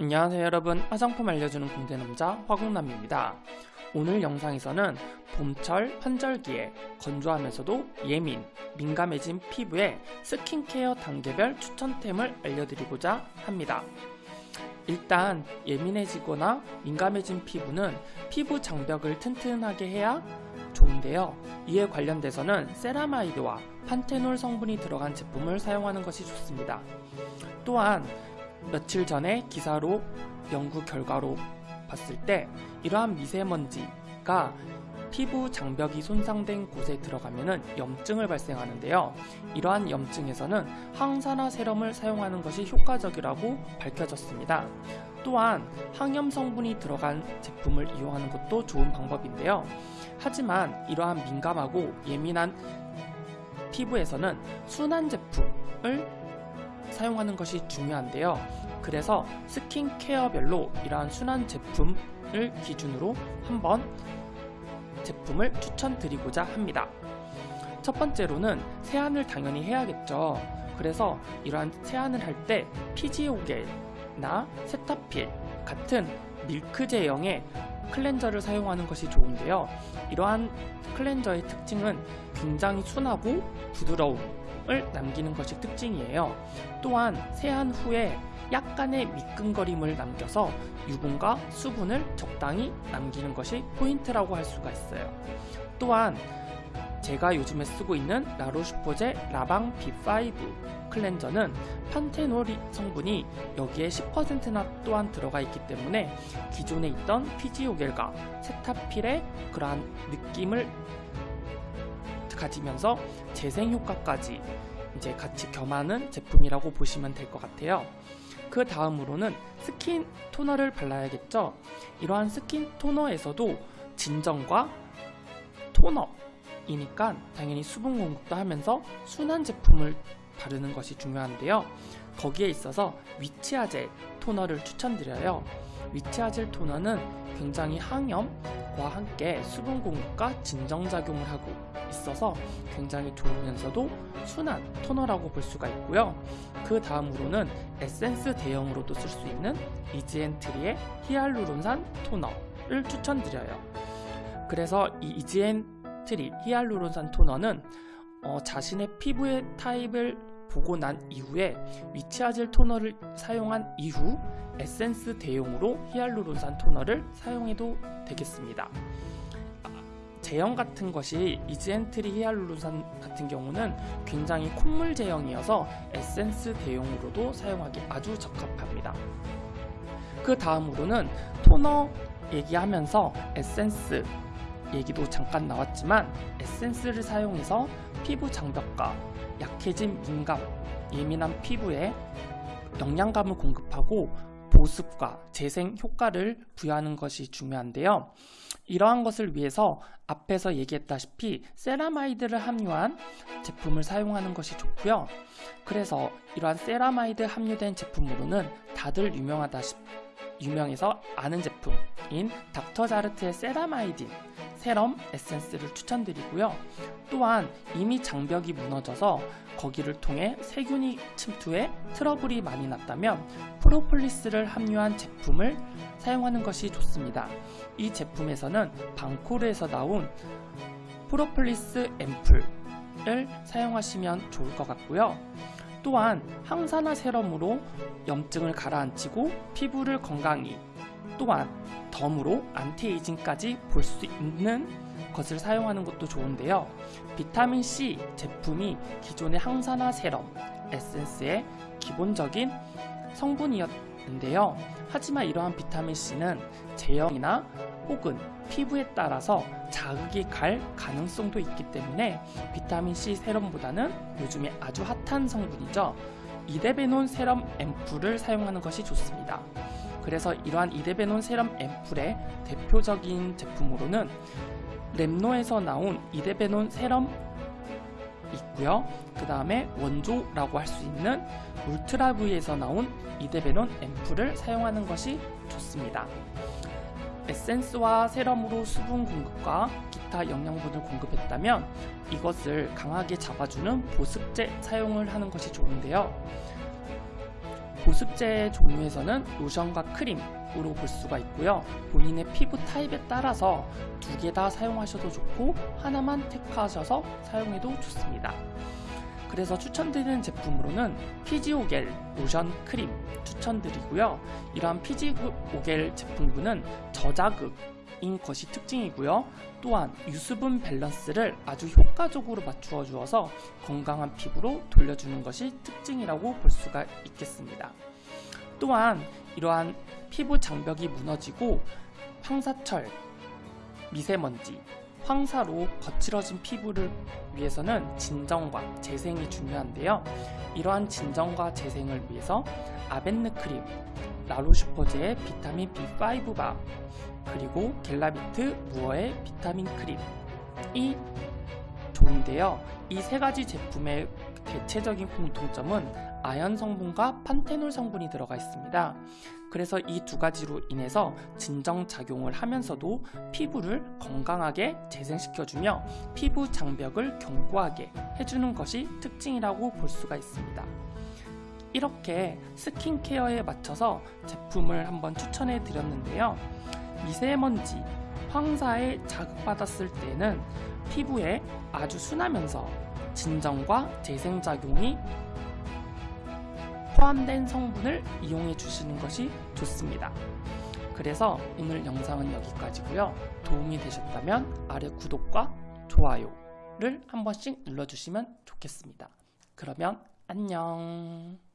안녕하세요 여러분. 화장품 알려주는 공대남자 화공남입니다. 오늘 영상에서는 봄철 환절기에 건조하면서도 예민, 민감해진 피부에 스킨케어 단계별 추천템을 알려드리고자 합니다. 일단 예민해지거나 민감해진 피부는 피부 장벽을 튼튼하게 해야 좋은데요. 이에 관련돼서는 세라마이드와 판테놀 성분이 들어간 제품을 사용하는 것이 좋습니다. 또한 며칠 전에 기사로 연구 결과로 봤을 때 이러한 미세먼지가 피부 장벽이 손상된 곳에 들어가면 염증을 발생하는데요. 이러한 염증에서는 항산화 세럼을 사용하는 것이 효과적이라고 밝혀졌습니다. 또한 항염 성분이 들어간 제품을 이용하는 것도 좋은 방법인데요. 하지만 이러한 민감하고 예민한 피부에서는 순한 제품을 사용하는 것이 중요한데요. 그래서 스킨케어별로 이러한 순한 제품을 기준으로 한번 제품을 추천드리고자 합니다. 첫 번째로는 세안을 당연히 해야겠죠. 그래서 이러한 세안을 할 때 피지오겔나 세타필 같은 밀크 제형의 클렌저를 사용하는 것이 좋은데요. 이러한 클렌저의 특징은 굉장히 순하고 부드러움을 남기는 것이 특징이에요. 또한 세안 후에 약간의 미끈거림을 남겨서 유분과 수분을 적당히 남기는 것이 포인트라고 할 수가 있어요. 또한 제가 요즘에 쓰고 있는 라로슈포제 라방 B5 클렌저는 판테놀 성분이 여기에 10%나 또한 들어가 있기 때문에 기존에 있던 피지오겔과 세타필의 그러한 느낌을 가지면서 재생 효과까지 이제 같이 겸하는 제품이라고 보시면 될 것 같아요. 그 다음으로는 스킨 토너를 발라야겠죠. 이러한 스킨 토너에서도 진정과 토너이니까 당연히 수분 공급도 하면서 순한 제품을 바르는 것이 중요한데요. 거기에 있어서 위치하젤 토너를 추천드려요. 위치하젤 토너는 굉장히 항염과 함께 수분 공급과 진정작용을 하고 있어서 굉장히 좋으면서도 순한 토너라고 볼 수가 있고요. 그 다음으로는 에센스 대용으로도 쓸 수 있는 이즈앤트리의 히알루론산 토너를 추천드려요. 그래서 이 이즈앤트리 히알루론산 토너는 어, 자신의 피부의 타입을 보고 난 이후에 위치하젤 토너를 사용한 이후 에센스 대용으로 히알루론산 토너를 사용해도 되겠습니다. 제형 같은 것이 이즈앤트리 히알루론산 같은 경우는 굉장히 콧물 제형이어서 에센스 대용으로도 사용하기 아주 적합합니다. 그 다음으로는 토너 얘기하면서 에센스 얘기도 잠깐 나왔지만 에센스를 사용해서 피부 장벽과 약해진 민감, 예민한 피부에 영양감을 공급하고 보습과 재생 효과를 부여하는 것이 중요한데요. 이러한 것을 위해서 앞에서 얘기했다시피 세라마이드를 함유한 제품을 사용하는 것이 좋고요. 그래서 이러한 세라마이드 함유된 제품으로는 다들 유명하다시피 유명해서 아는 제품인 닥터자르트의 세라마이딘 세럼 에센스를 추천드리고요. 또한 이미 장벽이 무너져서 거기를 통해 세균이 침투해 트러블이 많이 났다면 프로폴리스를 함유한 제품을 사용하는 것이 좋습니다. 이 제품에서는 방코르에서 나온 프로폴리스 앰플을 사용하시면 좋을 것 같고요. 또한 항산화 세럼으로 염증을 가라앉히고 피부를 건강히 또한 덤으로 안티에이징까지 볼 수 있는 것을 사용하는 것도 좋은데요. 비타민C 제품이 기존의 항산화 세럼 에센스의 기본적인 성분이었는데요. 하지만 이러한 비타민C는 제형이나 혹은 피부에 따라서 자극이 갈 가능성도 있기 때문에 비타민C 세럼보다는 요즘에 아주 핫한 성분이죠. 이데베논 세럼 앰플을 사용하는 것이 좋습니다. 그래서 이러한 이데베논 세럼 앰플의 대표적인 제품으로는 랩노에서 나온 이데베논 세럼 있고요. 그 다음에 원조라고 할 수 있는 울트라브이에서 나온 이데베논 앰플을 사용하는 것이 좋습니다. 에센스와 세럼으로 수분 공급과 기타 영양분을 공급했다면 이것을 강하게 잡아주는 보습제 사용을 하는 것이 좋은데요. 보습제 종류에서는 로션과 크림으로 볼 수가 있고요. 본인의 피부 타입에 따라서 두 개 다 사용하셔도 좋고 하나만 택하셔서 사용해도 좋습니다. 그래서 추천드리는 제품으로는 피지오겔 로션 크림 추천드리고요. 이러한 피지오겔 제품군은 저자극 인 것이 특징이고요. 또한 유수분 밸런스를 아주 효과적으로 맞추어 주어서 건강한 피부로 돌려주는 것이 특징이라고 볼 수가 있겠습니다. 또한 이러한 피부 장벽이 무너지고 황사철, 미세먼지, 황사로 거칠어진 피부를 위해서는 진정과 재생이 중요한데요. 이러한 진정과 재생을 위해서 아벤느 크림, 라로슈퍼제의 비타민 B5바, 그리고 겔라비트 무어의 비타민 크림이 좋은데요. 이 세 가지 제품의 대체적인 공통점은 아연 성분과 판테놀 성분이 들어가 있습니다. 그래서 이 두 가지로 인해서 진정 작용을 하면서도 피부를 건강하게 재생시켜주며 피부 장벽을 견고하게 해주는 것이 특징이라고 볼 수가 있습니다. 이렇게 스킨케어에 맞춰서 제품을 한번 추천해 드렸는데요. 미세먼지, 황사에 자극받았을 때는 피부에 아주 순하면서 진정과 재생작용이 포함된 성분을 이용해 주시는 것이 좋습니다. 그래서 오늘 영상은 여기까지고요. 도움이 되셨다면 아래 구독과 좋아요를 한 번씩 눌러주시면 좋겠습니다. 그러면 안녕.